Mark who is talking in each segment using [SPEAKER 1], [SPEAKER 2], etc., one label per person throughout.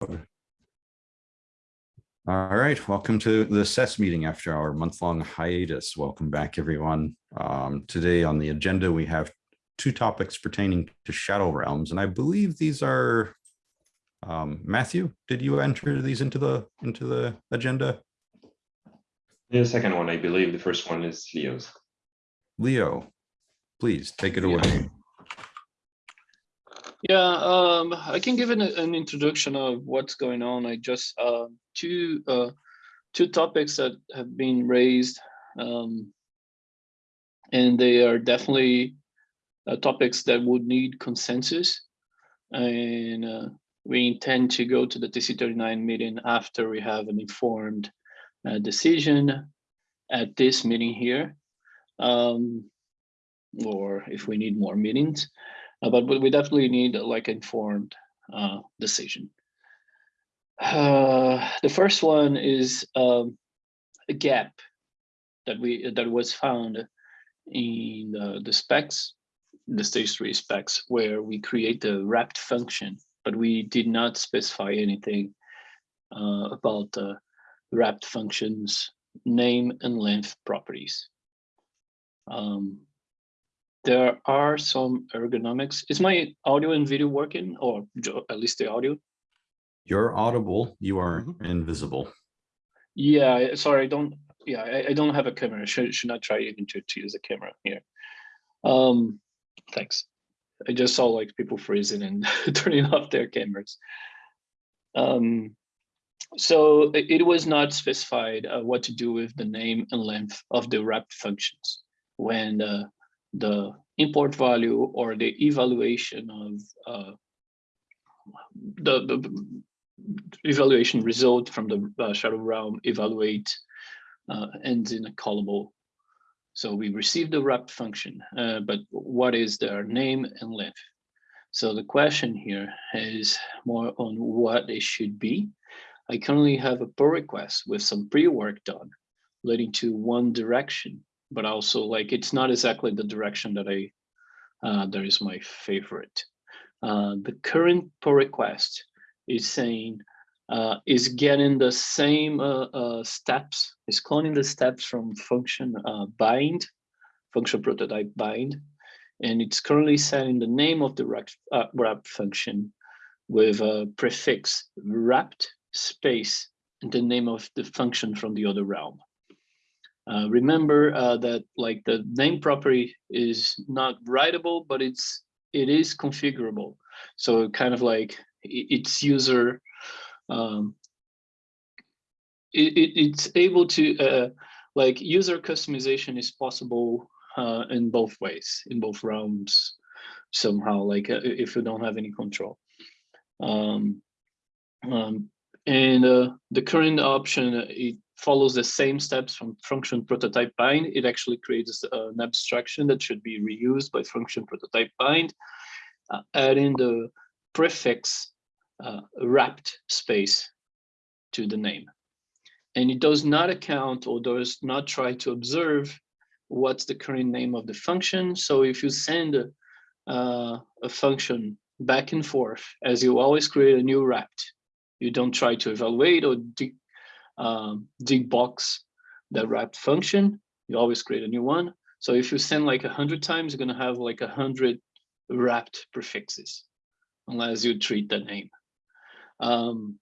[SPEAKER 1] All right, welcome to the SES meeting after our month-long hiatus. Welcome back, everyone. Um, today on the agenda, we have two topics pertaining to Shadow Realms, and I believe these are um, Matthew. Did you enter these into the into the agenda?
[SPEAKER 2] The second one, I believe. The first one is Leo's.
[SPEAKER 1] Leo, please take it
[SPEAKER 2] Yeah.
[SPEAKER 1] away.
[SPEAKER 3] Yeah, um, I can give an, an introduction of what's going on. I just uh, two uh, two topics that have been raised, um, and they are definitely uh, topics that would need consensus. And uh, we intend to go to the TC39 meeting after we have an informed uh, decision at this meeting here, um, or if we need more meetings. Uh, but we definitely need like informed uh, decision. Uh, the first one is um, a gap that we that was found in the, the specs, the stage three specs, where we create the wrapped function, but we did not specify anything uh, about the wrapped functions name and length properties. Um, there are some ergonomics. Is my audio and video working or at least the audio?
[SPEAKER 1] You're audible, you are
[SPEAKER 3] Mm-hmm.
[SPEAKER 1] invisible.
[SPEAKER 3] Yeah, sorry, I don't, yeah, I, I don't have a camera. Should, should not try even to, to use a camera here. Um, thanks. I just saw like people freezing and turning off their cameras. Um, so it, it was not specified uh, what to do with the name and length of the wrapped functions when uh, the import value or the evaluation of uh, the, the evaluation result from the uh, shadow realm evaluate uh, ends in a callable. So we receive the wrapped function, uh, but what is their name and length? So the question here is more on what it should be. I currently have a pull request with some pre-work done leading to one direction, but also like it's not exactly the direction that I uh, that is my favorite. Uh, the current pull request is saying uh, is getting the same uh, uh, steps, is cloning the steps from function uh, bind, function prototype bind, and it's currently setting the name of the wrap, uh, function with a prefix wrapped space and the name of the function from the other realm. Uh, remember uh, that like the name property is not writable, but it's it is configurable. So kind of like its user, um, it, it, it's able to uh, like user customization is possible uh, in both ways, in both realms somehow, like uh, if you don't have any control. Um, um, and uh, the current option, it follows the same steps from function prototype bind. It actually creates uh, an abstraction that should be reused by function prototype bind, uh, adding the prefix uh, wrapped space to the name. And it does not account or does not try to observe what's the current name of the function. So if you send uh, a function back and forth, as you always create a new wrapped, you don't try to evaluate or um, debox the wrapped function. You always create a new one. So if you send like a hundred times, you're gonna have like a hundred wrapped prefixes, unless you treat the name. Um,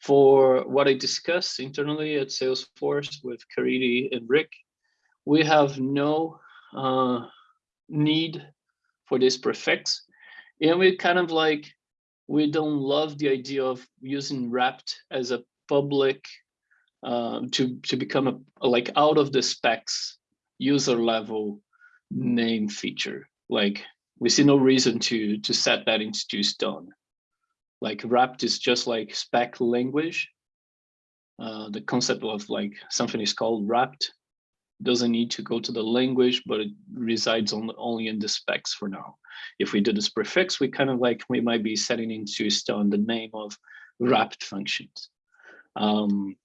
[SPEAKER 3] for what I discussed internally at Salesforce with Caridy and Rick, we have no uh, need for this prefix. And we kind of like, we don't love the idea of using wrapped as a public um, to to become a, a, like out of the specs user level name feature. Like we see no reason to to set that into stone. Like wrapped is just like spec language. Uh, the concept of like something is called wrapped doesn't need to go to the language, but it resides on only in the specs for now. If we do this prefix, we kind of like we might be setting into stone the name of wrapped functions. Um,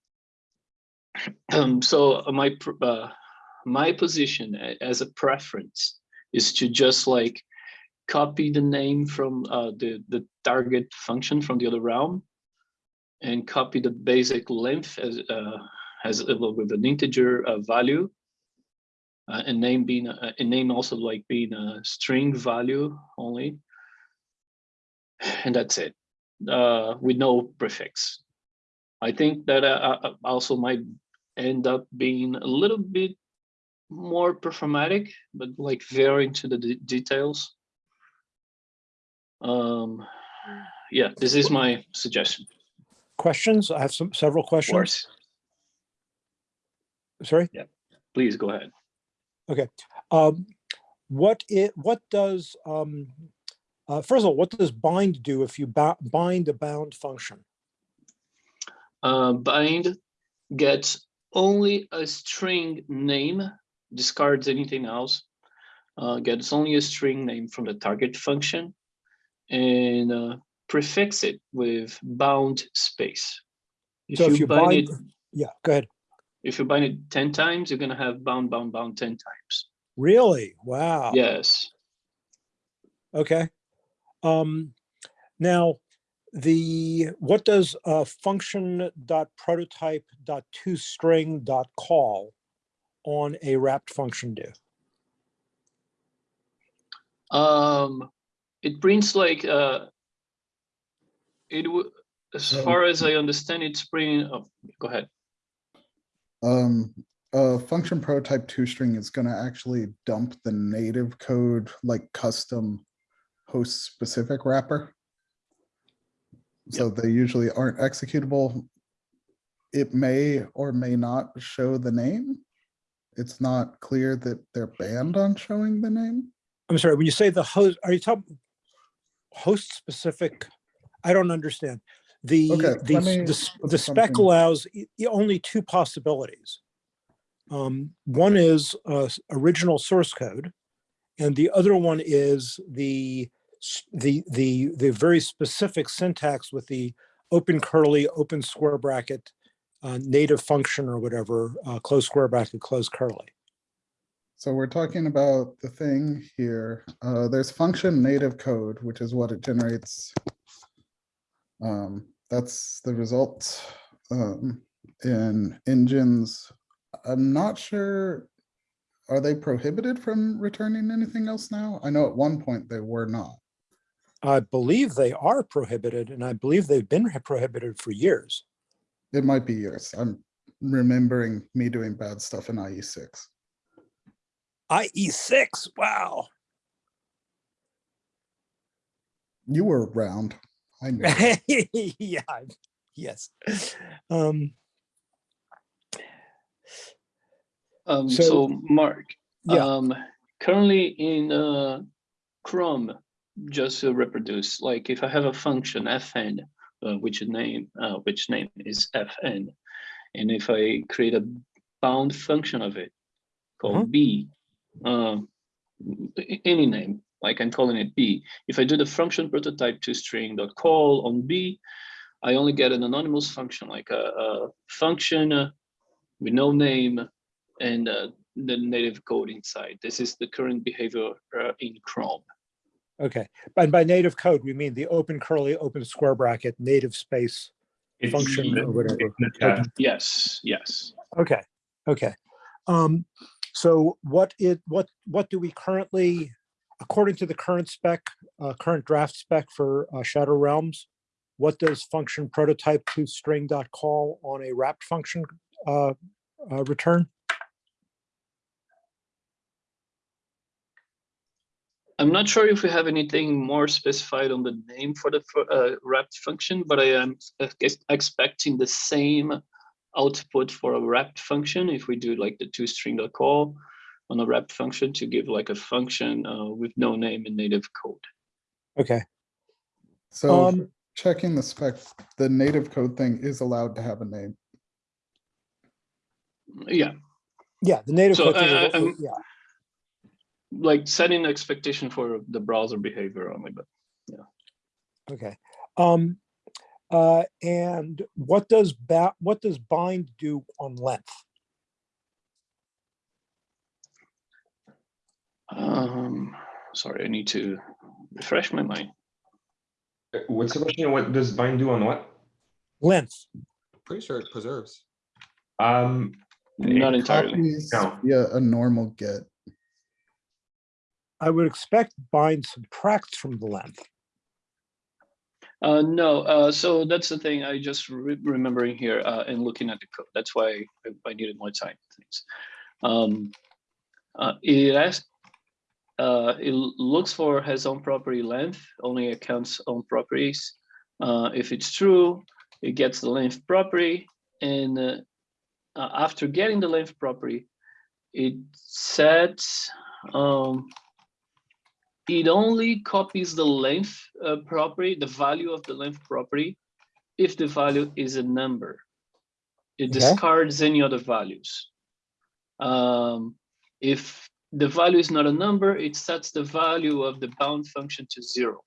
[SPEAKER 3] um, so my uh, my position as a preference is to just like copy the name from uh, the the target function from the other realm and copy the basic length as uh, as with an integer uh, value, uh, and name being a, a name also like being a string value only, and that's it, uh, with no prefix. I think that uh, uh, also might end up being a little bit more performatic, but like very into the de- details. Um, yeah, this is my suggestion.
[SPEAKER 4] Questions? I have some, several questions.
[SPEAKER 3] Of course,
[SPEAKER 4] Sorry? Yeah.
[SPEAKER 3] Please go ahead. Okay.
[SPEAKER 4] Um, what it, what does, um, uh, first of all, what does bind do if you bind a bound function?
[SPEAKER 3] Uh, bind gets only a string name, discards anything else. Uh, gets only a string name from the target function and uh, prefix it with bound space. If
[SPEAKER 4] So if you
[SPEAKER 3] bind
[SPEAKER 4] bind,
[SPEAKER 3] it,
[SPEAKER 4] yeah, go ahead.
[SPEAKER 3] if you bind it 10 times, you're gonna have bound, bound, bound 10 times.
[SPEAKER 4] Really? Wow.
[SPEAKER 3] Yes.
[SPEAKER 4] Okay. Um, now, the, what does uh, function dot prototype dot to string dot call on a wrapped function do?
[SPEAKER 3] Um, it prints like uh, it would, as
[SPEAKER 5] Um,
[SPEAKER 3] far as I understand, it's printing. Oh, go ahead.
[SPEAKER 5] Um, a function prototype to string is gonna actually dump the native code like custom host specific wrapper. So they usually aren't executable. It may or may not show the name. It's not clear that they're banned on showing the name.
[SPEAKER 4] I'm sorry, when you say the host, are you talking host specific? I don't understand. The,
[SPEAKER 5] Okay,
[SPEAKER 4] the, the the spec allows only two possibilities. Um, one is uh, original source code, and the other one is the the the the very specific syntax with the open curly, open square bracket, uh, native function or whatever, uh, close square bracket, close curly.
[SPEAKER 5] So we're talking about the thing here. Uh, there's function native code, which is what it generates. Um, that's the result um, in engines. I'm not sure. Are they prohibited from returning anything else now? I know at one point they were not.
[SPEAKER 4] I believe they are prohibited, and I believe they've been prohibited for years.
[SPEAKER 5] It might be years. I'm remembering me doing bad stuff in IE six.
[SPEAKER 4] IE six, wow.
[SPEAKER 5] You were around. I know.
[SPEAKER 4] yeah, yes. Um,
[SPEAKER 3] Um,
[SPEAKER 4] So-
[SPEAKER 3] so, Mark,
[SPEAKER 4] yeah,
[SPEAKER 3] um, currently in uh, Chrome, just to reproduce, like if I have a function fn, uh, which name uh, which name is fn, and if I create a bound function of it called
[SPEAKER 4] Uh-huh.
[SPEAKER 3] b, um, any name, like I'm calling it b. If I do the function prototype to string dot call on b, I only get an anonymous function like a, a function with no name and uh, the native code inside. This is the current behavior uh, in Chrome.
[SPEAKER 4] Okay. And by native code, we mean the open curly, open square bracket, native space.
[SPEAKER 2] It's
[SPEAKER 4] Function or whatever.
[SPEAKER 3] Yes, yes.
[SPEAKER 4] Okay, okay. Um, so what it, what, what do we currently, according to the current spec, uh, current draft spec for uh, Shadow Realms, what does function prototype to string dot call on a wrapped function uh, uh, return?
[SPEAKER 3] I'm not sure if we have anything more specified on the name for the uh, wrapped function, but I am expecting the same output for a wrapped function if we do like the to string dot call on a wrapped function to give like a function uh, with no name in native code.
[SPEAKER 4] Okay,
[SPEAKER 5] So
[SPEAKER 4] um,
[SPEAKER 5] checking the spec, the native code thing is allowed to have a name.
[SPEAKER 3] Yeah,
[SPEAKER 4] yeah, the native
[SPEAKER 3] So,
[SPEAKER 4] code thing
[SPEAKER 3] uh,
[SPEAKER 4] is-
[SPEAKER 3] um,
[SPEAKER 4] yeah,
[SPEAKER 3] like setting expectation for the browser behavior only, but yeah.
[SPEAKER 4] okay. Um, uh, and what does ba, what does bind do on length?
[SPEAKER 3] um, sorry, I need to refresh my mind.
[SPEAKER 2] Uh, What's the question? What does bind do on what?
[SPEAKER 4] length.
[SPEAKER 6] Pretty sure it preserves.
[SPEAKER 2] Um,
[SPEAKER 3] Not entirely.
[SPEAKER 5] Copies
[SPEAKER 2] No.
[SPEAKER 5] via a normal get.
[SPEAKER 4] I would expect bind subtracts from the length.
[SPEAKER 3] Uh, no, uh, so that's the thing I just re- remembering here uh, and looking at the code. That's why I, I needed more time. Thanks. Um, uh, it has, uh, it looks for has own property length, only accounts own properties. Uh, if it's true, it gets the length property, and after getting the length property, it sets um, it only copies the length uh, property, the value of the length property, if the value is a number. It
[SPEAKER 4] Okay.
[SPEAKER 3] discards any other values. Um, if the value is not a number, it sets the value of the bound function to zero.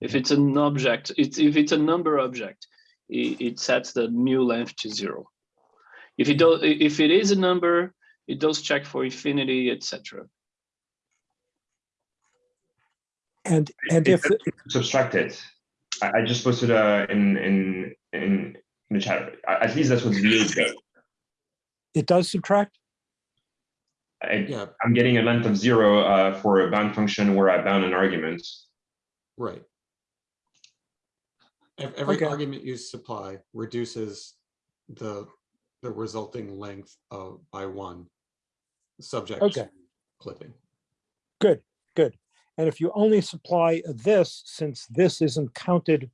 [SPEAKER 3] If it's an object, it's if it's a number object, it, it sets the new length to zero. If it does, if it is a number, it does check for infinity, etc.
[SPEAKER 4] And, and if,
[SPEAKER 2] It- subtract it. I, I just posted uh, in in in in the chat. At least that's what V8 does.
[SPEAKER 4] it does subtract,
[SPEAKER 2] I,
[SPEAKER 6] Yeah,
[SPEAKER 2] I'm getting a length of zero uh, for a bound function where I bound an argument.
[SPEAKER 6] right. Every
[SPEAKER 4] Okay.
[SPEAKER 6] argument you supply reduces the, the resulting length of by one. Subject.
[SPEAKER 4] Okay.
[SPEAKER 6] Clipping.
[SPEAKER 4] good, good. And if you only supply this, since this isn't counted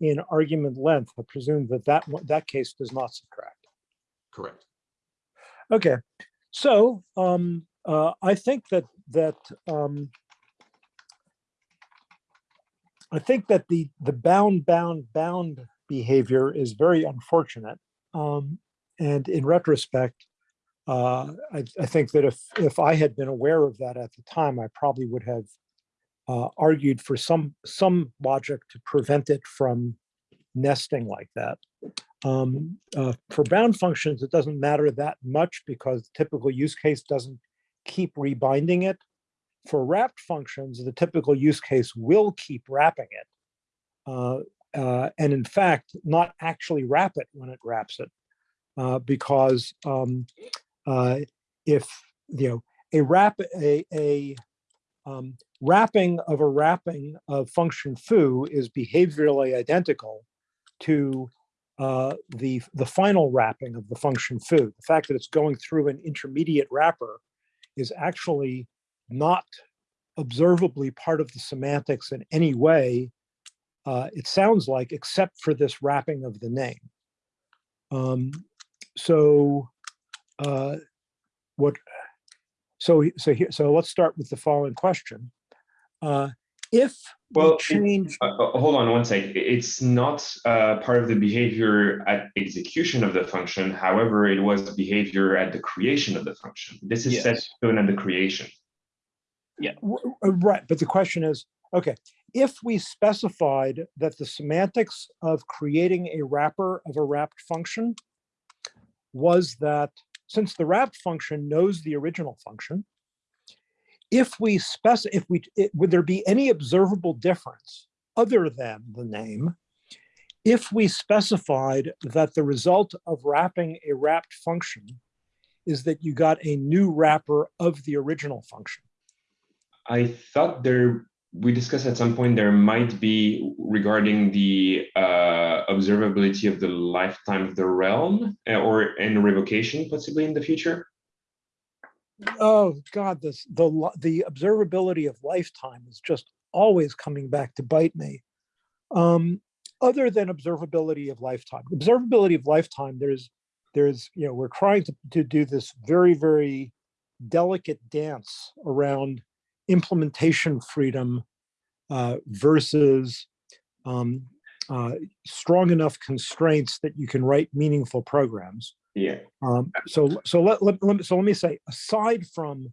[SPEAKER 4] in argument length, I presume that that, that case does not subtract.
[SPEAKER 6] Correct.
[SPEAKER 4] Okay, so um, uh, I think that that um, I think that the the bound bound bound behavior is very unfortunate. Um, and in retrospect, uh, I, I think that if if I had been aware of that at the time, I probably would have uh, argued for some some logic to prevent it from nesting like that. Um, uh, for bound functions, it doesn't matter that much because the typical use case doesn't keep rebinding it. For wrapped functions, the typical use case will keep wrapping it. Uh, uh, and in fact, not actually wrap it when it wraps it. Uh, because um, uh, if, you know, a wrap, a, a um, wrapping of a wrapping of function foo is behaviorally identical to uh, the, the final wrapping of the function foo. The fact that it's going through an intermediate wrapper is actually not observably part of the semantics in any way, uh, it sounds like, except for this wrapping of the name. Um, so uh, what, so, so here, so let's start with the following question. Uh, if
[SPEAKER 2] Well, it-
[SPEAKER 4] change,
[SPEAKER 2] Uh, uh, hold on one sec. It's not uh, part of the behavior at execution of the function. However, it was behavior at the creation of the function. This is set
[SPEAKER 3] Yes.
[SPEAKER 2] stone at the creation.
[SPEAKER 4] R- r- Right, but the question is, okay, if we specified that the semantics of creating a wrapper of a wrapped function was that since the wrapped function knows the original function, if we spec, if we, it- would there be any observable difference other than the name if we specified that the result of wrapping a wrapped function is that you got a new wrapper of the original function?
[SPEAKER 2] I thought there, we discussed at some point, there might be regarding the uh, observability of the lifetime of the realm uh, or in revocation possibly in the future.
[SPEAKER 4] Oh, God, this, the, the observability of lifetime is just always coming back to bite me. Um, other than observability of lifetime, observability of lifetime, there's, there's, you know, we're trying to, to do this very, very delicate dance around implementation freedom uh, versus um, uh, strong enough constraints that you can write meaningful programs.
[SPEAKER 2] Yeah.
[SPEAKER 4] Um, so, so let, let, let me, so let me say, aside from,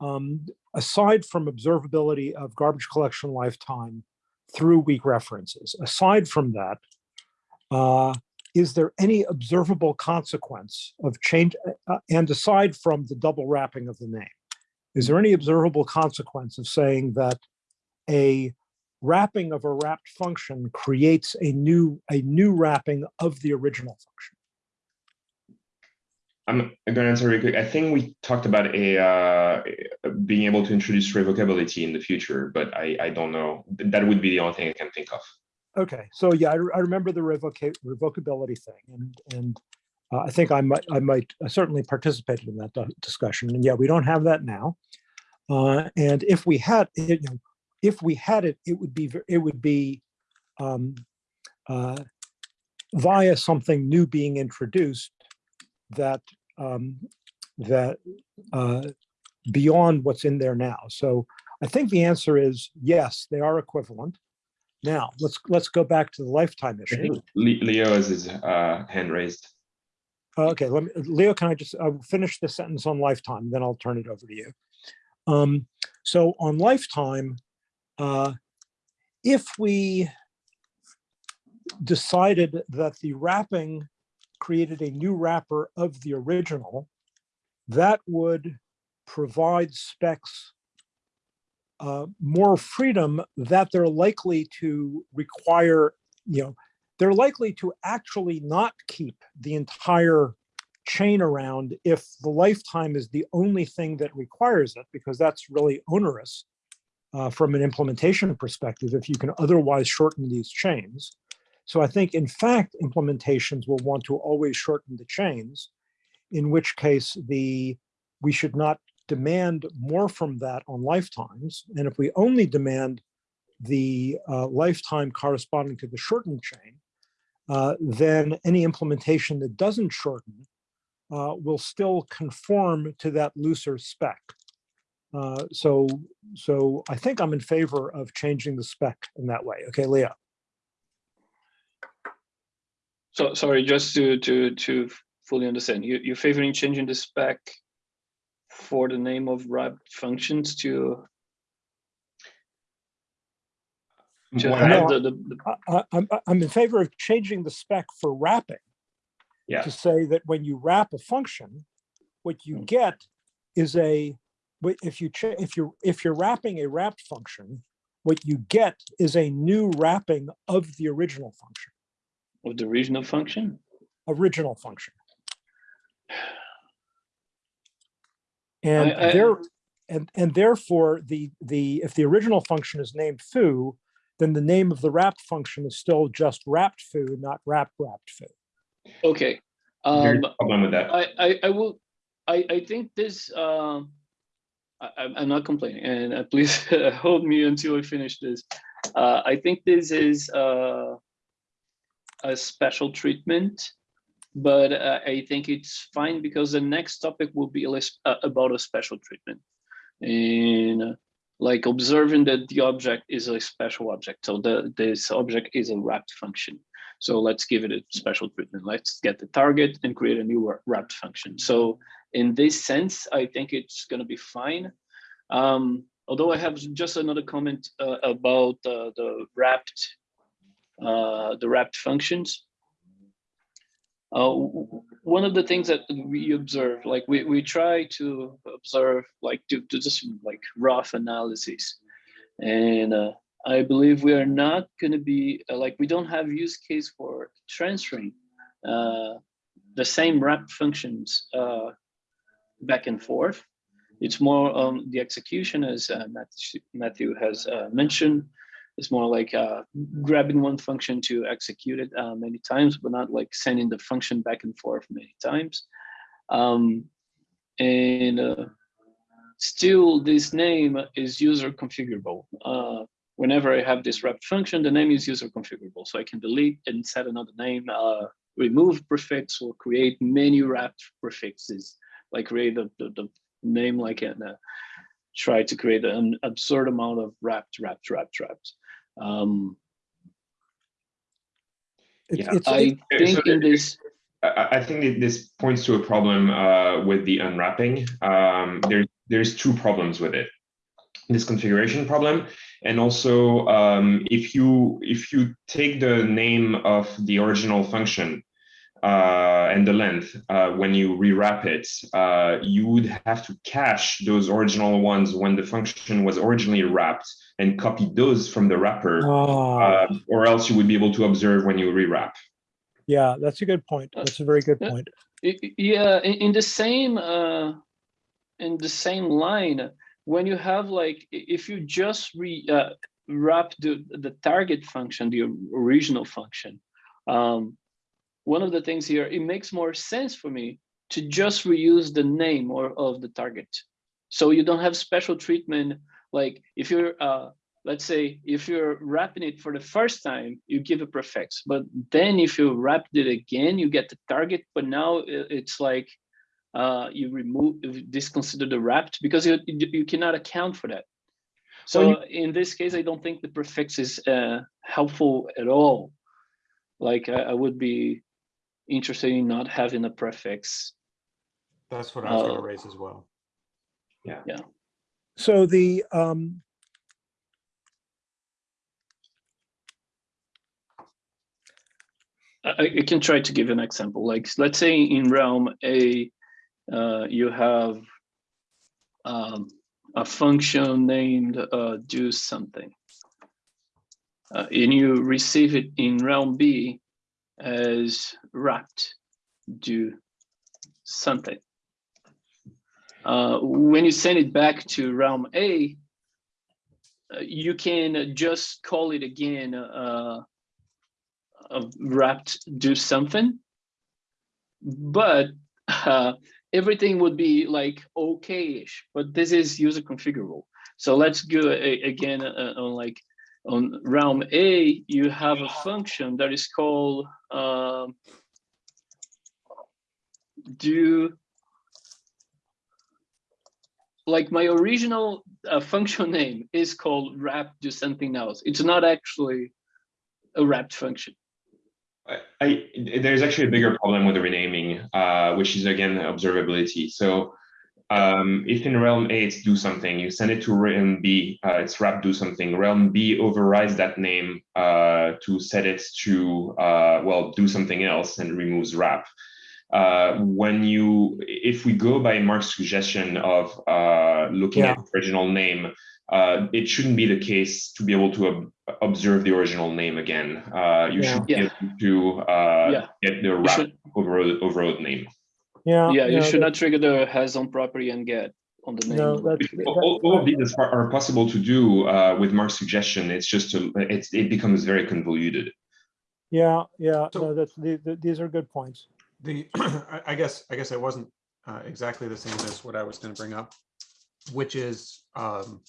[SPEAKER 4] um, aside from observability of garbage collection lifetime through weak references, aside from that, uh, is there any observable consequence of change, uh, and aside from the double wrapping of the name, is there any observable consequence of saying that a wrapping of a wrapped function creates a new, a new wrapping of the original function.
[SPEAKER 2] I'm going to answer really quick. I think we talked about a uh, being able to introduce revocability in the future, but I, I don't know. That would be the only thing I can think of.
[SPEAKER 4] Okay, so yeah, I, re- I remember the revoca- revocability thing and, and uh, I think I might, I might I certainly participated in that discussion. And yeah, we don't have that now. Uh, and if we had, it, you know, if we had it, it would be, it would be um, uh, via something new being introduced that, um, that uh, beyond what's in there now. So I think the answer is yes, they are equivalent. Now, let's, let's go back to the lifetime
[SPEAKER 2] I
[SPEAKER 4] issue.
[SPEAKER 2] Leo has his uh, hand raised.
[SPEAKER 4] Uh, Okay, let me, Leo, can I just, I'll finish the sentence on lifetime, then I'll turn it over to you. Um, so on lifetime, uh, if we decided that the wrapping created a new wrapper of the original, that would provide specs uh, more freedom that they're likely to require, you know, they're likely to actually not keep the entire chain around if the lifetime is the only thing that requires it, because that's really onerous uh, from an implementation perspective, if you can otherwise shorten these chains. So I think, in fact, implementations will want to always shorten the chains, in which case the we should not demand more from that on lifetimes. And if we only demand the uh, lifetime corresponding to the shortened chain, uh, then any implementation that doesn't shorten uh, will still conform to that looser spec. Uh, so, so I think I'm in favor of changing the spec in that way. Okay, Leo.
[SPEAKER 3] So, sorry, just to, to, to fully understand, you, you're favoring changing the spec for the name of wrapped functions to, to
[SPEAKER 2] What
[SPEAKER 3] have
[SPEAKER 2] I-
[SPEAKER 4] No,
[SPEAKER 3] the, the, the-
[SPEAKER 4] I, I- I'm, I'm in favor of changing the spec for wrapping
[SPEAKER 2] Yeah.
[SPEAKER 4] to say that when you wrap a function, what you hmm. get is a, wh- if you, cha- if you, if you're wrapping a wrapped function, what you get is a new wrapping of the original function,
[SPEAKER 3] of the original function?
[SPEAKER 4] original function. And
[SPEAKER 3] I-
[SPEAKER 4] there, and, and therefore, the, the, if the original function is named foo, then the name of the wrapped function is still just wrapped foo, not wrap wrapped foo.
[SPEAKER 3] Okay. Um,
[SPEAKER 2] problem with that.
[SPEAKER 3] I, I, I will, I, I think this, um, I, I'm- I'm not complaining and uh, please hold me until I finish this. Uh, I think this is, uh, a special treatment, but uh, I think it's fine because the next topic will be uh, about a special treatment. And uh, like observing that the object is a special object. So the, this object is a wrapped function. So let's give it a special treatment. Let's get the target and create a new wrapped function. So in this sense, I think it's going to be fine. Um, although I have just another comment uh, about uh, the wrapped, the wrapped functions. Uh, one of the things that we observe, like we, we try to observe, like to, to just like rough analysis. And uh, I believe we are not going to be uh, like we don't have use case for transferring uh, the same wrap functions uh, back and forth. It's more on the execution, as uh, Matthew, has uh, mentioned. It's more like uh, grabbing one function to execute it uh, many times, but not like sending the function back and forth many times. Um, and uh, still, this name is user configurable. Uh, whenever I have this wrapped function, the name is user configurable. So I can delete and set another name, uh, remove prefix or create many wrapped prefixes, like create the, the, the name like and uh, try to create an absurd amount of wrapped, wrapped, wrapped, wrapped. Um,
[SPEAKER 4] It's-
[SPEAKER 2] Yeah,
[SPEAKER 4] it's-
[SPEAKER 3] I
[SPEAKER 4] it-
[SPEAKER 2] Okay, so
[SPEAKER 3] think in this,
[SPEAKER 2] I, I- I think that this points to a problem uh, with the unwrapping. Um, there, there's two problems with it. This configuration problem, and also um, if you if you take the name of the original function uh, and the length, uh, when you rewrap it, uh, you would have to cache those original ones when the function was originally wrapped and copy those from the wrapper, uh, or else you would be able to observe when you rewrap.
[SPEAKER 4] yeah, that's a good point. That's a very good
[SPEAKER 3] uh,
[SPEAKER 4] point.
[SPEAKER 3] I- I- Yeah, in, in the same uh, in the same line, when you have like if you just re uh, wrap the the target function, the original function, um, one of the things here, it makes more sense for me to just reuse the name or of the target. So you don't have special treatment. Like if you're, uh, let's say, if you're wrapping it for the first time, you give a prefix, but then if you wrap it again, you get the target, but now it's like, uh, you remove, disconsider the wrapped because you, you you cannot account for that. So
[SPEAKER 4] Well,
[SPEAKER 3] in this case, I don't think the prefix is uh, helpful at all. Like I, I would be interested in not having a prefix.
[SPEAKER 6] That's what I was
[SPEAKER 3] Uh,
[SPEAKER 6] gonna raise as well. Yeah. Yeah.
[SPEAKER 4] So the, um,
[SPEAKER 3] I, I can try to give an example. Like let's say in realm A, uh, you have um, a function named uh, do something. Uh, and you receive it in realm B as wrapped do something. Uh, when you send it back to realm A, uh, you can just call it again uh, wrapped do something, but uh, everything would be like okay-ish. But this is user configurable. So let's go again uh, on like on realm A. You have a function that is called um, do like my original uh, function name is called wrap do something else. It's not actually a wrapped function.
[SPEAKER 2] I, I there's actually a bigger problem with the renaming, uh, which is again observability. So um, if in realm A it's do something, you send it to realm B, uh, it's wrap do something. Realm B overrides that name uh, to set it to uh, well do something else and removes wrap. Uh, when you if we go by Mark's suggestion of uh, looking
[SPEAKER 4] Yeah.
[SPEAKER 2] at the original name, uh, it shouldn't be the case to be able to ob- observe the original name again. Uh, you
[SPEAKER 4] Yeah.
[SPEAKER 2] should be
[SPEAKER 3] Yeah.
[SPEAKER 2] able to uh, get the wrap overrode, overrode name.
[SPEAKER 4] Yeah.
[SPEAKER 3] yeah, you
[SPEAKER 4] no,
[SPEAKER 3] should
[SPEAKER 4] that-
[SPEAKER 3] not trigger the has own property and get on the name.
[SPEAKER 4] No, that,
[SPEAKER 2] All,
[SPEAKER 4] that-
[SPEAKER 2] all- all of these are, are possible to do uh, with Mark's suggestion. It's just to, it's, it becomes very convoluted.
[SPEAKER 4] yeah, yeah,
[SPEAKER 6] So-
[SPEAKER 4] no, that's, the- the- these are good points.
[SPEAKER 6] The, I I guess, I guess it wasn't uh, exactly the same as what I was gonna bring up, which is um,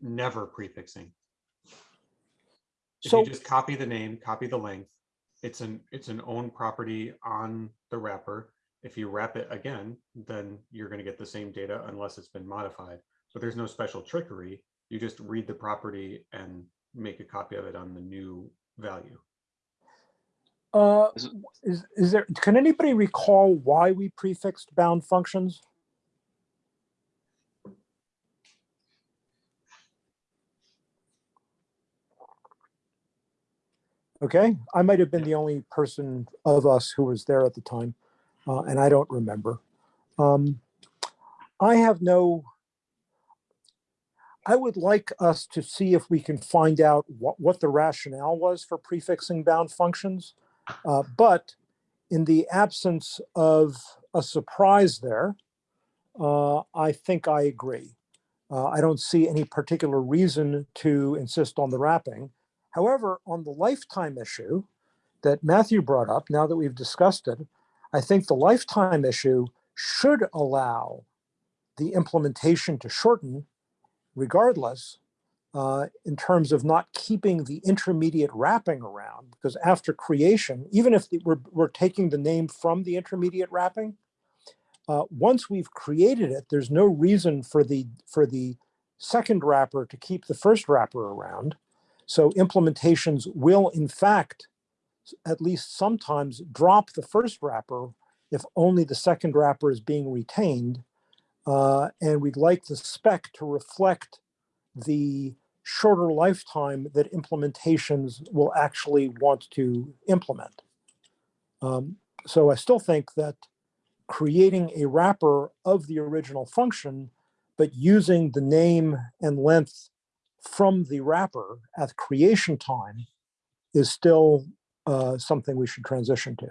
[SPEAKER 6] never prefixing. If
[SPEAKER 4] So,
[SPEAKER 6] you just copy the name, copy the length, it's an, it's an own property on the wrapper. If you wrap it again, then you're gonna get the same data unless it's been modified. But there's no special trickery. You just read the property and make a copy of it on the new value.
[SPEAKER 4] uh,
[SPEAKER 3] Is it-
[SPEAKER 4] is, is there, can anybody recall why we prefixed bound functions? Okay, I might have been the only person of us who was there at the time, uh, and I don't remember. Um, I have no, I would like us to see if we can find out what, what the rationale was for prefixing bound functions. Uh, but in the absence of a surprise there, uh, I think I agree. Uh, I don't see any particular reason to insist on the wrapping. However, on the lifetime issue that Matthew brought up, now that we've discussed it, I think the lifetime issue should allow the implementation to shorten regardless uh, in terms of not keeping the intermediate wrapping around because after creation, even if we're, we're taking the name from the intermediate wrapping, uh, once we've created it, there's no reason for the for the second wrapper to keep the first wrapper around. So implementations will, in fact, at least sometimes drop the first wrapper if only the second wrapper is being retained. Uh, and we'd like the spec to reflect the shorter lifetime that implementations will actually want to implement. Um, so I still think that creating a wrapper of the original function, but using the name and length from the wrapper at creation time is still uh, something we should transition to.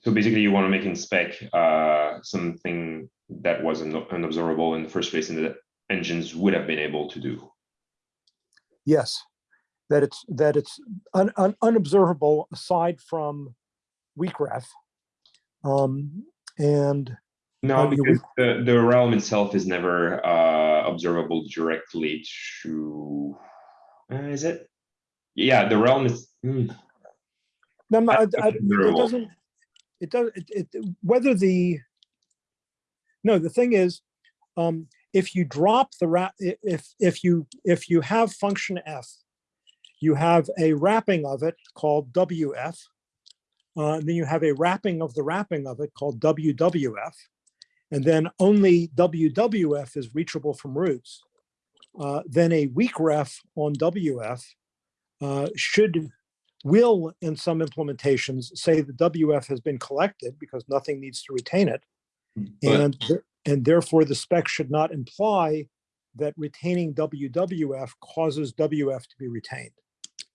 [SPEAKER 2] So basically, you want to make in spec uh, something that wasn't unobservable in the first place, and that engines would have been able to do.
[SPEAKER 4] Yes, that it's that it's un, un, unobservable aside from weakref. Um, and
[SPEAKER 2] No, because the, the realm itself is never uh, observable directly to. Uh, is it? Yeah, the realm is. hmm,
[SPEAKER 4] no, no, I- I- it doesn't. It does. It, it whether the. No, the thing is, um, if you drop the wrap, if if you if you have function f, you have a wrapping of it called wf. Uh, and then you have a wrapping of the wrapping of it called wwf. And then only wwf is reachable from roots. Uh, then a weak ref on wf uh, should will in some implementations say the WF has been collected because nothing needs to retain it.
[SPEAKER 2] But-
[SPEAKER 4] And, and therefore the spec should not imply that retaining WWF causes WF to be retained.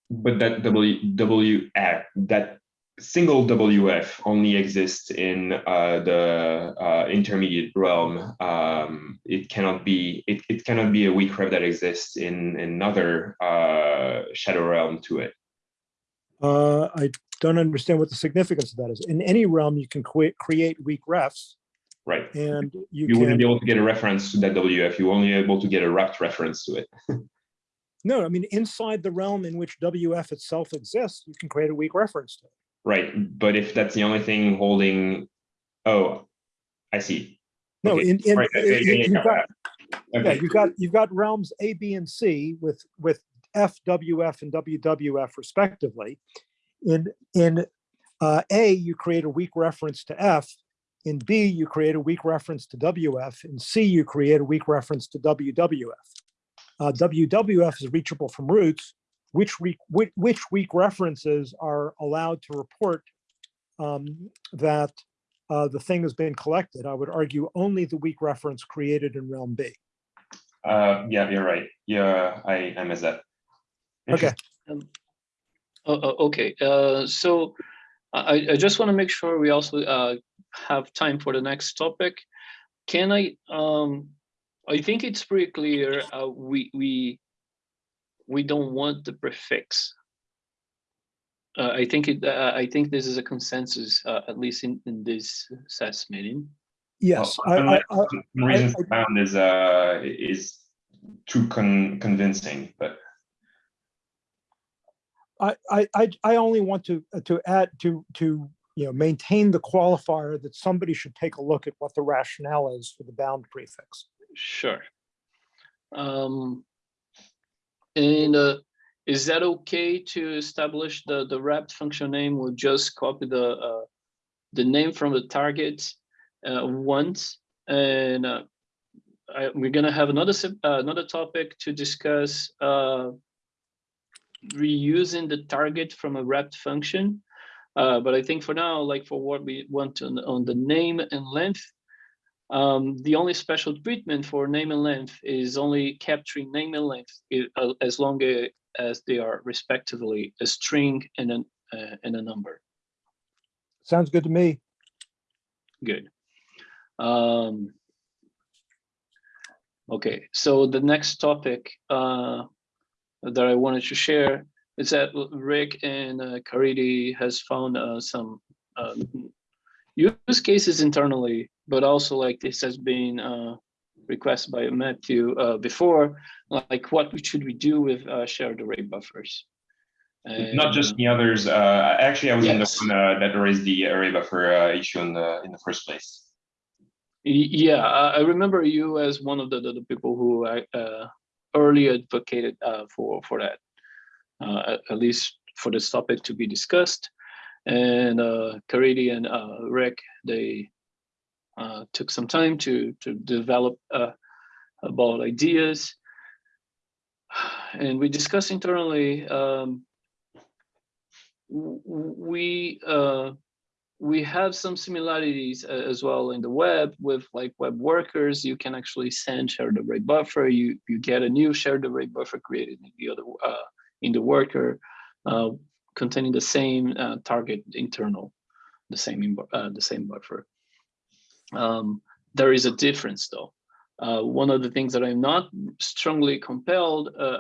[SPEAKER 2] But that W that single WF only exists in uh, the uh, intermediate realm. Um, it cannot be it, it cannot be a weak ref that exists in another uh, shadow realm to it.
[SPEAKER 4] Uh, I don't understand what the significance of that is. In any realm, you can create, create weak refs
[SPEAKER 2] Right.
[SPEAKER 4] and you
[SPEAKER 2] You wouldn't be able to get a reference to that WF. You're only able to get a wrapped reference to it.
[SPEAKER 4] no, I mean, inside the realm in which WF itself exists, you can create a weak reference to it.
[SPEAKER 2] Right. But if that's the only thing holding, oh, I see.
[SPEAKER 4] No,
[SPEAKER 2] Okay,
[SPEAKER 4] in, in,
[SPEAKER 2] right,
[SPEAKER 4] in-
[SPEAKER 2] yeah,
[SPEAKER 4] got, Yeah, you've got, you've got realms A, B, and C with, with F, W, F, and WWF respectively. In, in uh, A, you create a weak reference to F. In B, you create a weak reference to WF. In C, you create a weak reference to WWF. Uh, WWF is reachable from roots, which, re- which, which weak references are allowed to report um, that uh, the thing has been collected. I would argue only the weak reference created in realm B.
[SPEAKER 2] Uh, yeah, you're right. Yeah, I, I missed that.
[SPEAKER 4] Okay.
[SPEAKER 3] Um, oh, oh, okay, uh, so I, I just want to make sure we also uh, have time for the next topic. Can I, um, I think it's pretty clear, uh, we, we, we don't want the prefix. Uh, I think it, uh, I think this is a consensus, uh, at least in, in this SES meeting.
[SPEAKER 4] Yes, I,
[SPEAKER 2] Well,
[SPEAKER 4] I,
[SPEAKER 2] unless
[SPEAKER 4] I,
[SPEAKER 2] some reason
[SPEAKER 4] I-
[SPEAKER 2] found is uh is too con convincing, but
[SPEAKER 4] I, I, I, I only want to, uh, to add, to, to, you know, maintain the qualifier that somebody should take a look at what the rationale is for the bound prefix.
[SPEAKER 3] Sure. Um, and uh, is that okay to establish the the wrapped function name? We'll just copy the uh, the name from the target uh, once, and uh, I, we're gonna have another uh, another topic to discuss uh, reusing the target from a wrapped function. But I think for now, like for what we want on, on the name and length, um, the only special treatment for name and length is only capturing name and length uh, as long as they are respectively a string and an uh, and a number.
[SPEAKER 4] Sounds good to me.
[SPEAKER 3] Good. Um, okay, so the next topic uh, that I wanted to share is that Rick and uh, Caridy has found uh, some um, use cases internally, but also like this has been uh, requested by Matthew uh, before, like what should we do with uh, shared array buffers?
[SPEAKER 2] not just the others. Uh, actually, I was in the one uh, that raised the array buffer uh, issue in the in the first place.
[SPEAKER 3] Yeah, I, remember you as one of the, the, people who uh, early advocated uh, for for that, uh, at, least for this topic to be discussed. And uh, Caridy and uh, Rick, they uh, took some time to to develop uh, about ideas. and we discussed internally, um, we uh, we have some similarities uh, as well in the web with like web workers. You can actually send shared array buffer. You you get a new shared array buffer created in the other uh, in the worker, uh, containing the same uh, target internal, the same uh, the same buffer. Um, there is a difference though. Uh, one of the things that I'm not strongly compelled uh,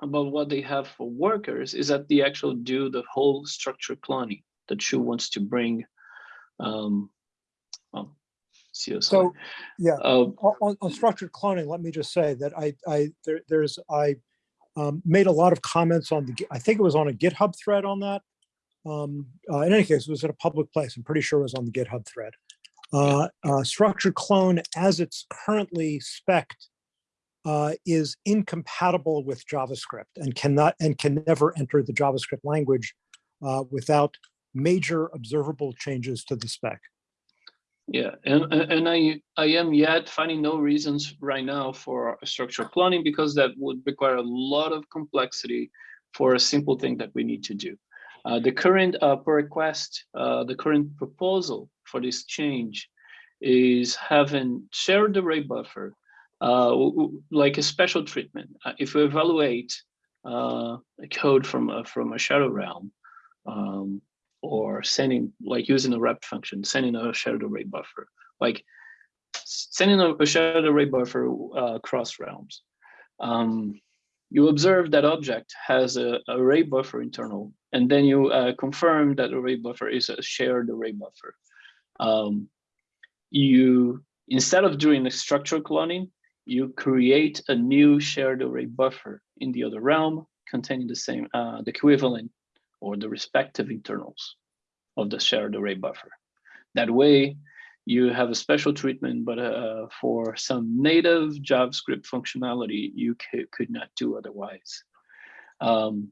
[SPEAKER 3] about what they have for workers is that they actually do the whole structure cloning that Shu wants to bring. Um, well, CSI.
[SPEAKER 4] So, yeah,
[SPEAKER 3] Uh,
[SPEAKER 4] on, on- on structured cloning, let me just say that I, I, there, there's, I um, made a lot of comments on the, I think it was on a GitHub thread on that. Um, uh, in any case, it was at a public place. I'm pretty sure it was on the GitHub thread. Uh, uh, structured clone as it's currently spec'd uh, is incompatible with JavaScript and cannot, and can never enter the JavaScript language uh, without major observable changes to the spec.
[SPEAKER 3] Yeah, and and and I I am yet finding no reasons right now for a structural cloning because that would require a lot of complexity for a simple thing that we need to do. Uh, the current uh, request, uh, the current proposal for this change is having shared array buffer, uh, like a special treatment. Uh, if we evaluate a code from a, from a shadow realm, um, or sending like using a wrap function, sending a shared array buffer, like sending a, shared array buffer across realms. Um, you observe that object has a array buffer internal, and then you uh, confirm that array buffer is a shared array buffer. Um, you instead of doing a structural cloning, you create a new shared array buffer in the other realm containing the same uh, the equivalent or the respective internals of the shared array buffer. That way, you have a special treatment, but uh, for some native JavaScript functionality, you could not do otherwise. Um,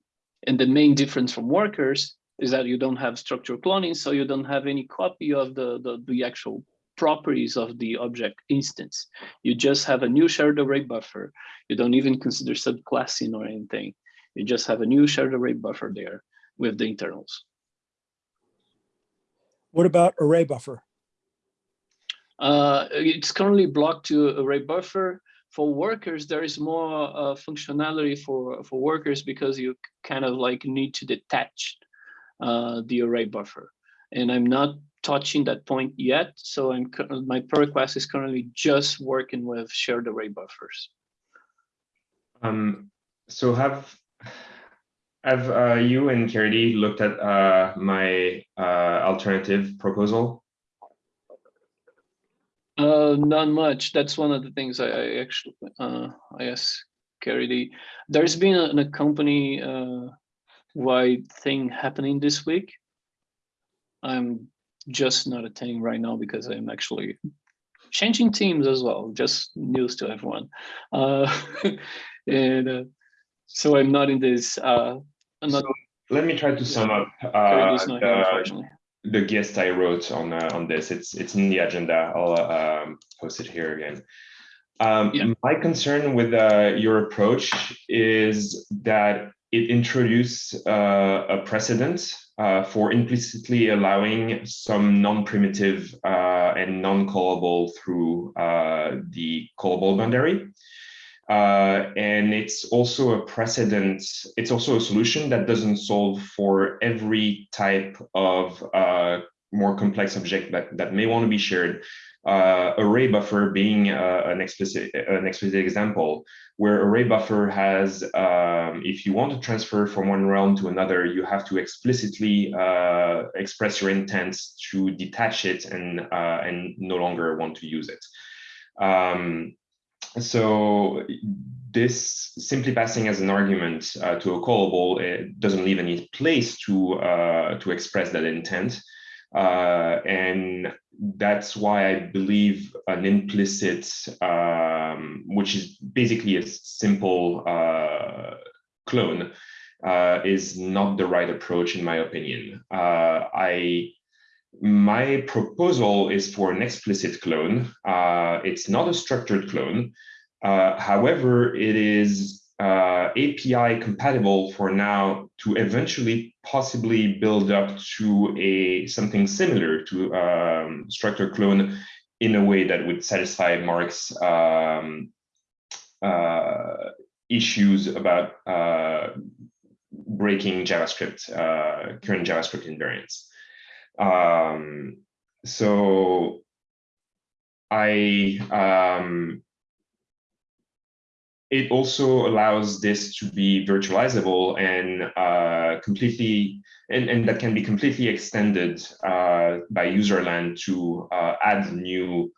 [SPEAKER 3] and the main difference from workers is that you don't have structure cloning, so you don't have any copy of the, the, the actual properties of the object instance. You just have a new shared array buffer. You don't even consider subclassing or anything. You just have a new shared array buffer there with the internals.
[SPEAKER 4] What about array buffer?
[SPEAKER 3] Uh, it's currently blocked to array buffer. For workers, there is more uh, functionality for, for workers because you kind of like need to detach uh, the array buffer. And I'm not touching that point yet. So I'm my pull request is currently just working with shared array buffers.
[SPEAKER 2] Um, so have have uh, you and Caridy looked at uh, my uh, alternative proposal?
[SPEAKER 3] Uh, not much. That's one of the things I, I actually uh, I asked Caridy. There's been a, a company uh, wide thing happening this week. I'm just not attending right now because I'm actually changing teams as well. Just news to everyone. Uh, and uh, so I'm not in this. Uh, I'm not.
[SPEAKER 2] Let me try to sum up uh,
[SPEAKER 3] Caridy's not here,
[SPEAKER 2] the, guest I wrote on uh, on this. It's it's in the agenda. I'll uh, um, post it here again. Um,
[SPEAKER 3] Yeah.
[SPEAKER 2] My concern with uh, your approach is that it introduced uh, a precedent uh, for implicitly allowing some non-primitive uh, and non-callable through uh, the callable boundary. Uh, and it's also a precedent, it's also a solution that doesn't solve for every type of uh, more complex object that, that may want to be shared. Uh, array buffer being uh, an explicit an explicit example, where array buffer has, um, if you want to transfer from one realm to another, you have to explicitly uh, express your intent to detach it and and no longer want to use it. Um, so this simply passing as an argument uh, to a callable it doesn't leave any place to uh, to express that intent, uh, and that's why I believe an implicit, um, which is basically a simple uh, clone, uh, is not the right approach in my opinion. Uh, I my proposal is for an explicit clone. Uh, it's not a structured clone. Uh, however, it is uh, API compatible for now to eventually possibly build up to a something similar to um, structure clone in a way that would satisfy Mark's um, uh, issues about uh, breaking JavaScript, uh, current JavaScript invariants. Um, so I um, it also allows this to be virtualizable and uh, completely, and, and that can be completely extended uh, by userland to uh, add new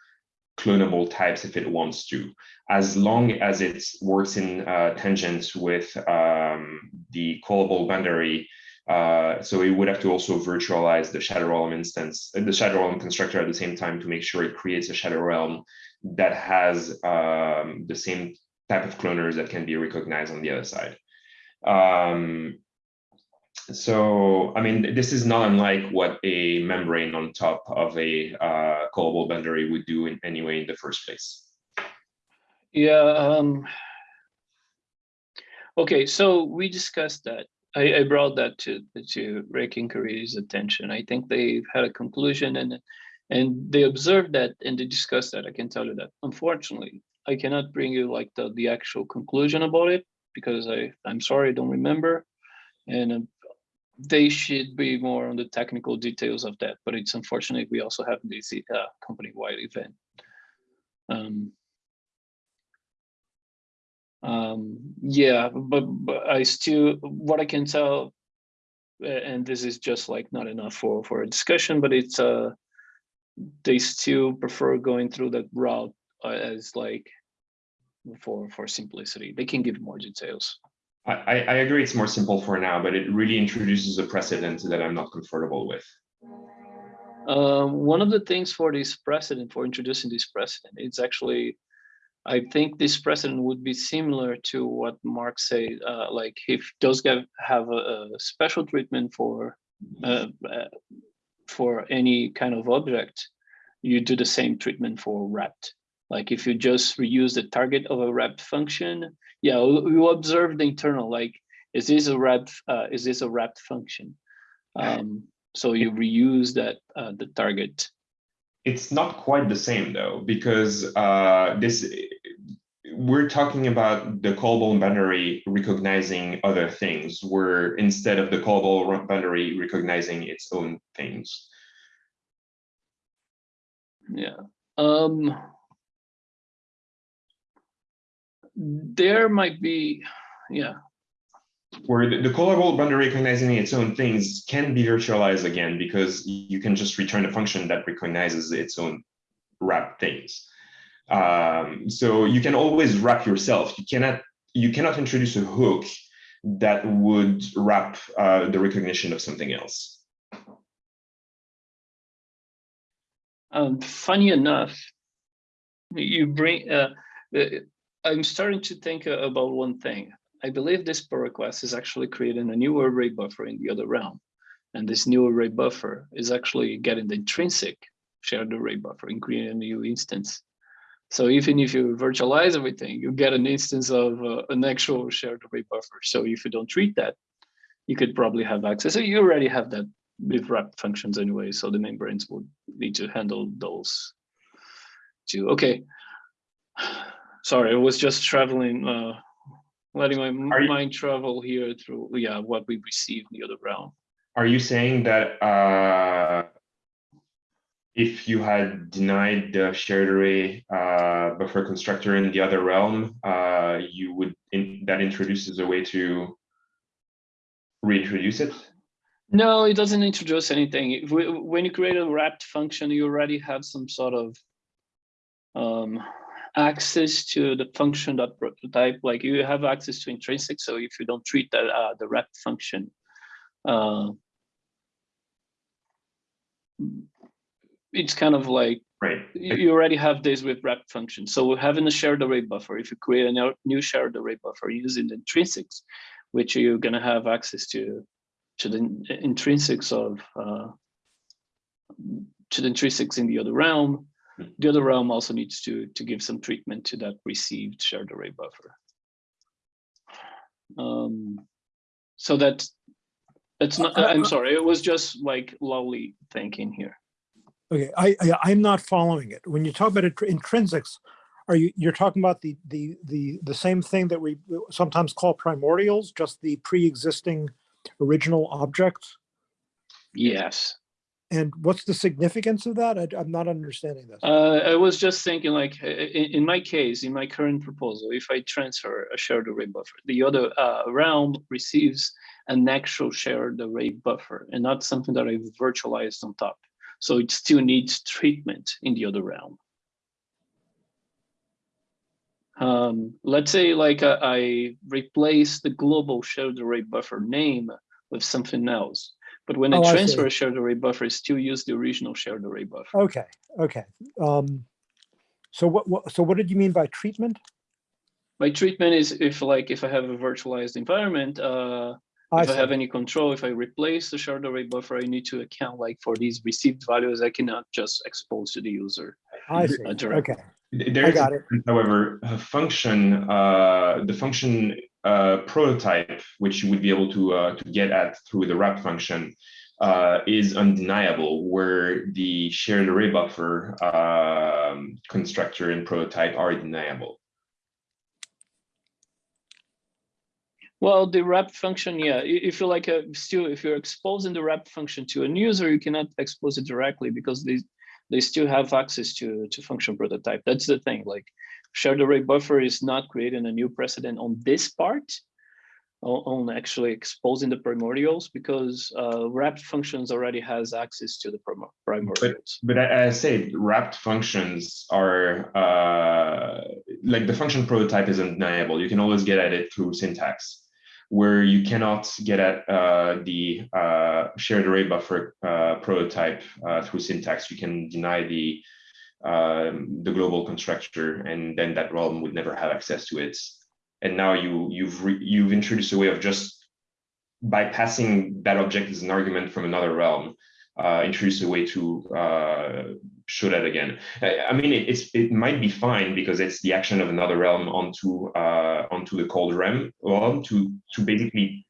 [SPEAKER 2] clonable types if it wants to, as long as it works in uh, with um, the callable boundary. Uh, so it would have to also virtualize the shadow realm instance, uh, the shadow realm constructor at the same time to make sure it creates a shadow realm that has um, the same type of cloners that can be recognized on the other side. Um, so, I mean, this is not unlike what a membrane on top of a uh, callable boundary would do in any way in the first place.
[SPEAKER 3] Yeah. Um, okay, so we discussed that. I, I brought that to to Rick Inquiry's attention. I think they had a conclusion and and they observed that and they discussed that. I can tell you that. Unfortunately, I cannot bring you like the the actual conclusion about it because I I'm sorry I don't remember, and uh, they should be more on the technical details of that. But it's unfortunate we also have this uh, company-wide event. Um, um, yeah, but, but I still, what I can tell, and this is just like not enough for, for a discussion, but it's, uh, they still prefer going through that route uh, as like for, for simplicity. They can give more details.
[SPEAKER 2] I, I agree it's more simple for now, but it really introduces a precedent that I'm not comfortable with.
[SPEAKER 3] Uh, one of the things for this precedent, for introducing this precedent, it's actually I think this precedent would be similar to what Mark said, uh, like if those guys have a, a special treatment for uh, uh, for any kind of object, you do the same treatment for wrapped. Like if you just reuse the target of a wrapped function, yeah, you observe the internal, like, is this a wrapped, uh, is this a wrapped function? Um, so you reuse that, uh, the target
[SPEAKER 2] it's not quite the same though, because uh, this we're talking about the callable boundary recognizing other things, where instead of the callable boundary recognizing its own things.
[SPEAKER 3] Yeah. Um, there might be, yeah,
[SPEAKER 2] where the, the callable boundary recognizing its own things can be virtualized again because you can just return a function that recognizes its own wrap things. Um, so you can always wrap yourself. You cannot you cannot introduce a hook that would wrap uh, the recognition of something else.
[SPEAKER 3] Um, funny enough, you bring. Uh, uh I'm starting to think about one thing. I believe this pull request is actually creating a new array buffer in the other realm. And this new array buffer is actually getting the intrinsic shared array buffer and creating a new instance. So even if you virtualize everything, you get an instance of uh, an actual shared array buffer. So if you don't treat that, you could probably have access. So you already have that with wrap functions anyway. So the membranes would need to handle those too. Okay. Sorry, I was just traveling uh, letting my
[SPEAKER 2] you-
[SPEAKER 3] mind travel here through yeah what we receive in the other realm.
[SPEAKER 2] Are you saying that uh, if you had denied the shared array uh, buffer constructor in the other realm, uh, you would in, that introduces a way to reintroduce it?
[SPEAKER 3] No, it doesn't introduce anything. If we, when you create a wrapped function, you already have some sort of um, access to the function dot prototype, like you have access to intrinsic. So if you don't treat that uh, the wrap function, uh, it's kind of like
[SPEAKER 2] Right.
[SPEAKER 3] you already have this with wrap function. So we're having a shared array buffer, if you create a new shared array buffer using the intrinsics, which you're gonna have access to to the intrinsics of uh, to the intrinsics in the other realm, the other realm also needs to, to give some treatment to that received shared array buffer. Um, so that that's not,
[SPEAKER 4] Uh, uh,
[SPEAKER 3] I'm
[SPEAKER 4] uh,
[SPEAKER 3] sorry, it was just like lowly thinking here.
[SPEAKER 4] Okay, I, I, I'm not following it. When you talk about intr- intrinsics, are you, you're talking about the, the, the, the same thing that we sometimes call primordials, just the pre-existing original objects?
[SPEAKER 3] Yes.
[SPEAKER 4] And what's the significance of that? I, am not understanding this.
[SPEAKER 3] Uh, I was just thinking like, i- i- in, my case, in my current proposal, if I transfer a shared array buffer, the other uh, realm receives an actual shared array buffer and not something that I've virtualized on top. So it still needs treatment in the other realm. Um, let's say like uh, I replace the global shared array buffer name with something else. But when
[SPEAKER 4] Oh,
[SPEAKER 3] I
[SPEAKER 4] I
[SPEAKER 3] transfer
[SPEAKER 4] see.
[SPEAKER 3] a shared array buffer, I still use the original shared array buffer.
[SPEAKER 4] Okay, okay. Um, so what, what, so what did you mean by treatment?
[SPEAKER 3] My treatment is if like, if I have a virtualized environment, uh,
[SPEAKER 4] I
[SPEAKER 3] if I have any control, if I replace the shared array buffer, I need to account like for these received values, I cannot just expose to the user.
[SPEAKER 4] I see.
[SPEAKER 3] uh.
[SPEAKER 4] Okay,
[SPEAKER 2] There
[SPEAKER 4] I
[SPEAKER 2] is,
[SPEAKER 4] got it.
[SPEAKER 2] however, a function, uh, the function uh, prototype, which you would be able to uh, to get at through the wrap function, uh, is undeniable. Where the shared array buffer um, constructor and prototype are deniable.
[SPEAKER 3] Well, the wrap function, yeah, if you like a still, if you're exposing the wrap function to a user, you cannot expose it directly because they they still have access to to function prototype. That's the thing. Like shared array buffer is not creating a new precedent on this part, on, actually exposing the primordials because uh, wrapped functions already has access to the prim- primordials.
[SPEAKER 2] But a- as I say, wrapped functions are uh, like the function prototype is undeniable. You can always get at it through syntax. Where you cannot get at uh, the uh, shared array buffer uh, prototype uh, through syntax, you can deny the um, the global constructor, and then that realm would never have access to it. And now you you've you've introduced a way of just bypassing that object as an argument from another realm uh, introduce a way to show that again. I, mean, it, it's it might be fine because it's the action of another realm onto uh, onto the cold realm realm to to basically.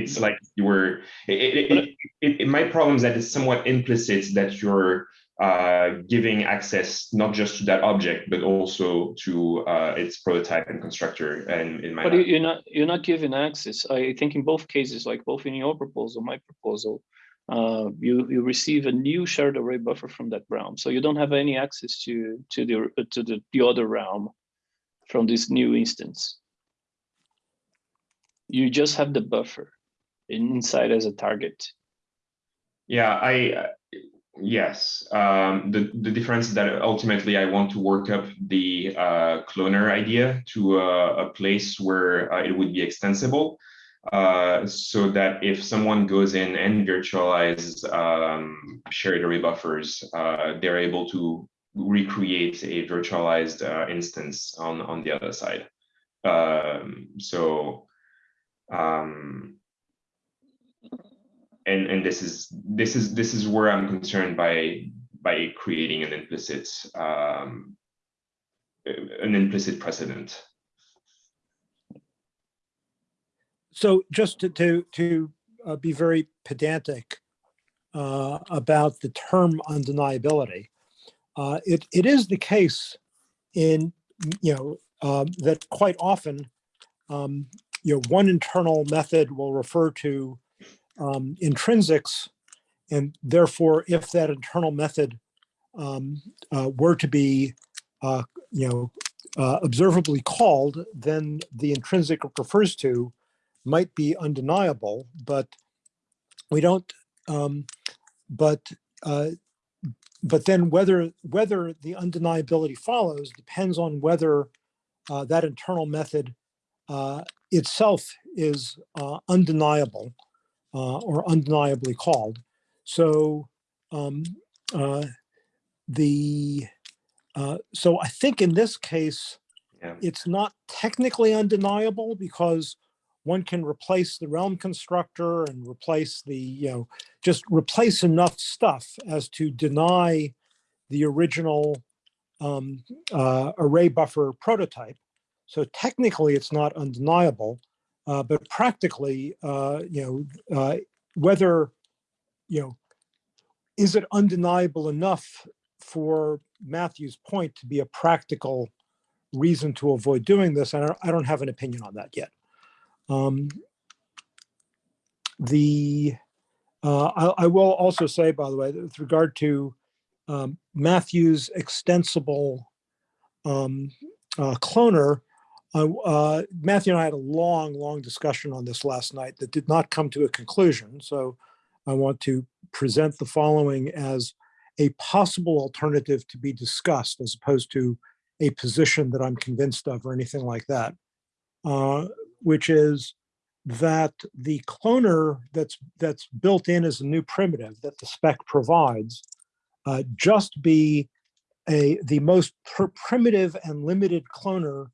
[SPEAKER 2] It's like you were. It, it, it, my problem is that it's somewhat implicit that you're uh, giving access not just to that object but also to uh, its prototype and constructor. And in my
[SPEAKER 3] But you- you're not you're not giving access. I think in both cases, like both in your proposal, my proposal, uh, you you receive a new shared array buffer from that realm, so you don't have any access to to the uh, to the, the other realm from this new instance. You just have the buffer inside as a target.
[SPEAKER 2] Yeah, I uh, yes. Um, the the difference is that ultimately I want to work up the uh, cloner idea to a, a place where uh, it would be extensible, uh, so that if someone goes in and virtualizes um, shared array buffers, uh, they're able to recreate a virtualized uh, instance on on the other side. Um, so. Um, and and this is this is this is where I'm concerned by by creating an implicit um, an implicit precedent.
[SPEAKER 4] So just to, to, to uh, be very pedantic uh, about the term undeniability, uh, it, it is the case in, you know, um, that quite often, um, you know, one internal method will refer to um, intrinsics. And therefore, if that internal method um, uh, were to be, uh, you know, uh, observably called, then the intrinsic refers to might be undeniable, but we don't, um, but, uh, but then whether, whether the undeniability follows depends on whether uh, that internal method uh, itself is uh, undeniable uh, or undeniably called. So um, uh, the, uh, so I think in this case,
[SPEAKER 2] Yeah.
[SPEAKER 4] it's not technically undeniable because one can replace the realm constructor and replace the, you know, just replace enough stuff as to deny the original um, uh, array buffer prototype. So technically it's not undeniable, Uh, but practically, uh, you know, uh, whether, you know, is it undeniable enough for Matthew's point to be a practical reason to avoid doing this? Don't, I don't have an opinion on that yet. Um, the, uh, I, I will also say, by the way, with regard to um, Matthew's extensible um, uh, cloner, uh, uh, Matthew and I had a long, long discussion on this last night that did not come to a conclusion. So I want to present the following as a possible alternative to be discussed as opposed to a position that I'm convinced of or anything like that, uh, which is that the cloner that's that's built in as a new primitive that the spec provides uh, just be a the most pr- primitive and limited cloner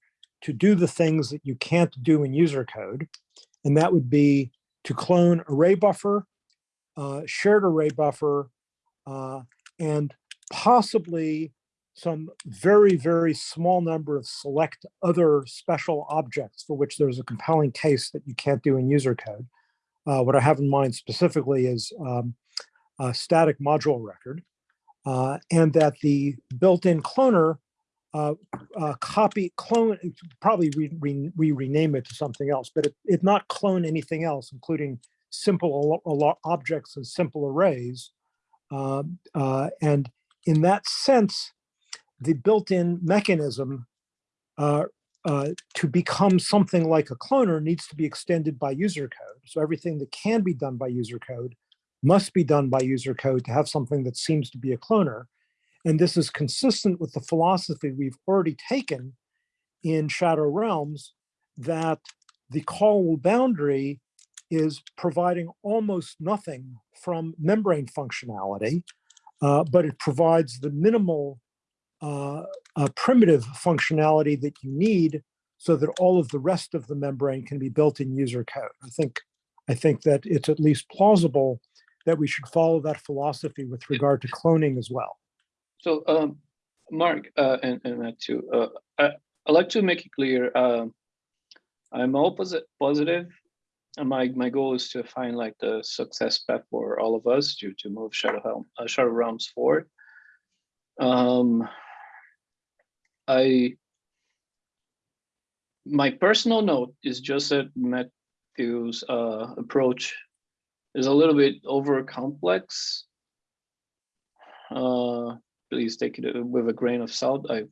[SPEAKER 4] to do the things that you can't do in user code. And that would be to clone array buffer, uh, shared array buffer, uh, and possibly some very, very small number of select other special objects for which there's a compelling case that you can't do in user code. Uh, what I have in mind specifically is um, a static module record, uh, and that the built-in cloner uh, uh, copy, clone, probably we, we, we rename it to something else, but it, it not clone anything else, including simple objects and simple arrays. Um, uh, and in that sense, the built-in mechanism uh, uh, to become something like a cloner needs to be extended by user code. So everything that can be done by user code must be done by user code to have something that seems to be a cloner. And this is consistent with the philosophy we've already taken in Shadow Realms that the callable boundary is providing almost nothing from membrane functionality, uh, but it provides the minimal uh, uh, primitive functionality that you need so that all of the rest of the membrane can be built in user code. I think, I think that it's at least plausible that we should follow that philosophy with regard to cloning as well.
[SPEAKER 3] So, um, Mark, uh, and, and Matt too, uh, I, I'd like to make it clear, um, I'm all posi- positive, and my, my goal is to find like the success path for all of us to, to move Shadow Helm, uh, Shadow Realms forward. Um, I, my personal note is just that Matthew's, uh, approach is a little bit over complex. Uh, please take it with a grain of salt. I, of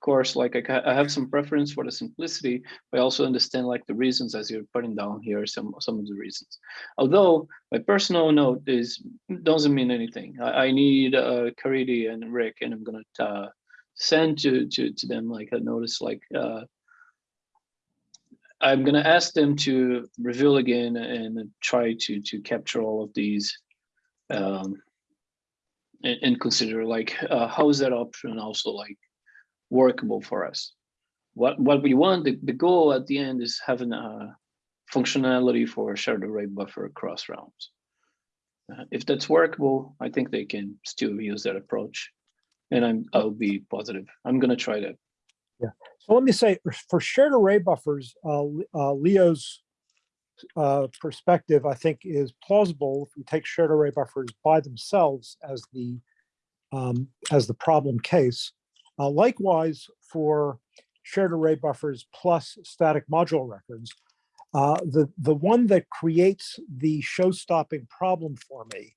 [SPEAKER 3] course, like I, I have some preference for the simplicity, but I also understand like the reasons as you're putting down here, some some of the reasons. Although my personal note is doesn't mean anything. I, I need uh, and Rick, and I'm gonna uh, send to to to them like a notice like. Uh, I'm gonna ask them to reveal again and try to to capture all of these um, and, and consider like uh, how is that option also like workable for us what what we want the, the goal at the end is having a functionality for shared array buffer across realms Uh, if that's workable i think they can still use that approach and i'm i'll be positive i'm going to try that Yeah.
[SPEAKER 4] So let me say, for- for shared array buffers, uh, uh, Leo's uh, perspective, I think, is plausible if we take shared array buffers by themselves as the um, as the problem case. Uh, likewise, for shared array buffers plus static module records, uh, the the one that creates the show-stopping problem for me,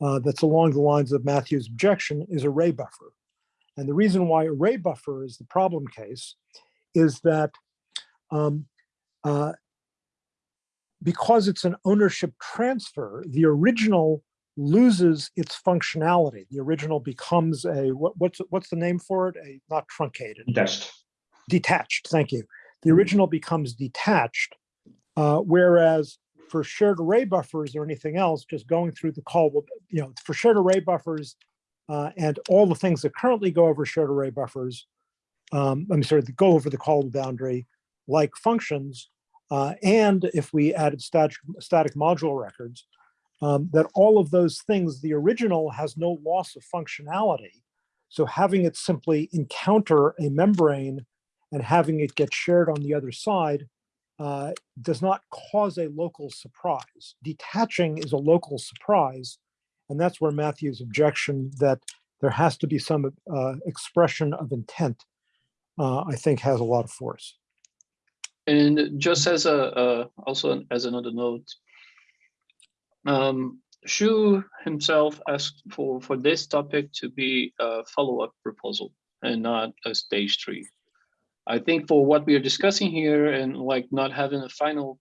[SPEAKER 4] uh, that's along the lines of Matthew's objection, is array buffer. And the reason why array buffer is the problem case is that um, uh, because it's an ownership transfer, the original loses its functionality. The original becomes a what, what's what's the name for it? A not truncated,
[SPEAKER 2] Dashed.
[SPEAKER 4] detached. Thank you. The original becomes detached, uh, whereas for shared array buffers or anything else, just going through the call, will you know, for shared array buffers uh, and all the things that currently go over shared array buffers, um, I'm sorry, that go over the call boundary, like functions, uh, and if we added static, static module records, um, that all of those things, the original has no loss of functionality. So having it simply encounter a membrane and having it get shared on the other side uh, does not cause a local surprise. Detaching is a local surprise. And that's where Matthew's objection that there has to be some uh, expression of intent, uh, I think has a lot of force.
[SPEAKER 3] And just as a, uh, also as another note, um, Shu himself asked for, for this topic to be a follow-up proposal and not a stage three. I think for what we are discussing here and like not having a final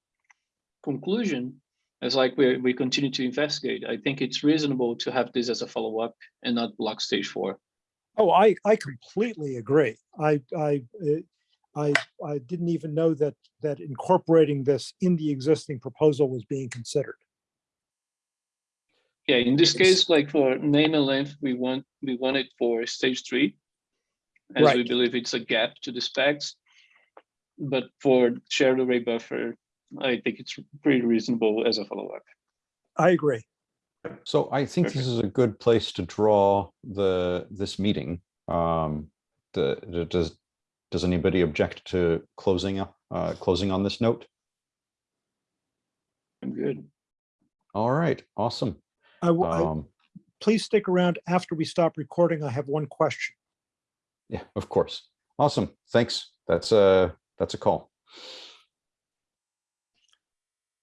[SPEAKER 3] conclusion, as like we, we continue to investigate, I think it's reasonable to have this as a follow-up and not block stage four.
[SPEAKER 4] Oh, I, I completely agree. I, I, uh, I, I didn't even know that, that incorporating this in the existing proposal was being considered.
[SPEAKER 3] Yeah, in this case, like for name and length, we want, we want it for stage three. As we believe it's a gap to the specs. But for shared array buffer, I think it's pretty reasonable as a follow-up.
[SPEAKER 4] I agree.
[SPEAKER 1] So I think this is a good place to draw the, this meeting. Um, the, the- does, does anybody object to closing up, uh, closing on this note?
[SPEAKER 3] I'm good.
[SPEAKER 1] All right, awesome.
[SPEAKER 4] I, will- I-
[SPEAKER 1] Um,
[SPEAKER 4] please stick around after we stop recording. I have one question.
[SPEAKER 1] Yeah, of course. Awesome. Thanks. That's a, that's a call.